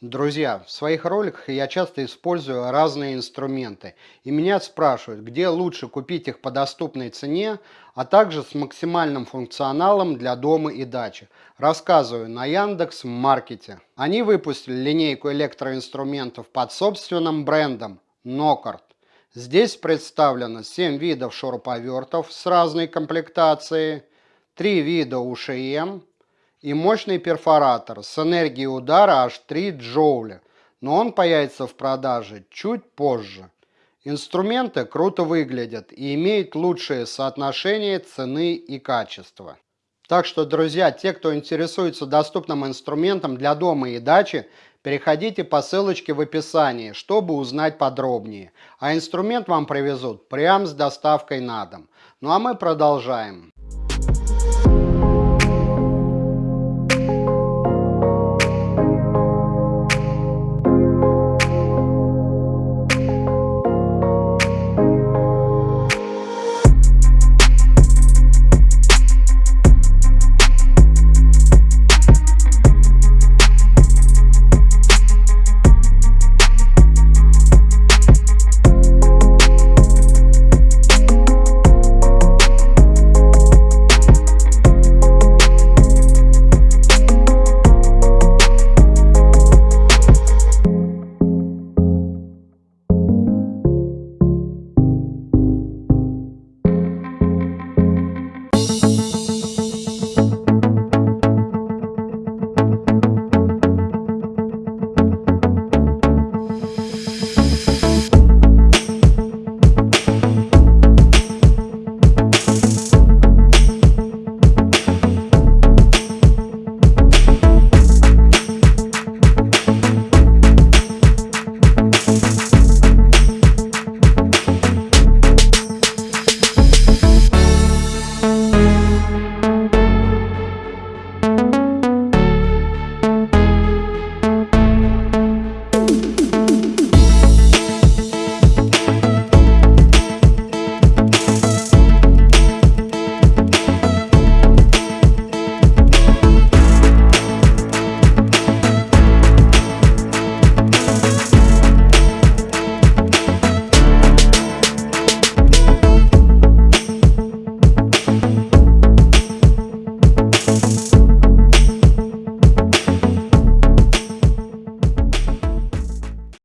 Друзья, в своих роликах я часто использую разные инструменты, и меня спрашивают, где лучше купить их по доступной цене, а также с максимальным функционалом для дома и дачи. Рассказываю на Яндекс Маркете. Они выпустили линейку электроинструментов под собственным брендом Нокарт. Здесь представлено 7 видов шуруповертов с разной комплектацией, 3 вида УШМ, и мощный перфоратор с энергией удара аж 3 джоуля, но он появится в продаже чуть позже. Инструменты круто выглядят и имеют лучшее соотношение цены и качества. Так что, друзья, те, кто интересуется доступным инструментом для дома и дачи, переходите по ссылочке в описании, чтобы узнать подробнее. А инструмент вам привезут прямо с доставкой на дом. Ну а мы продолжаем.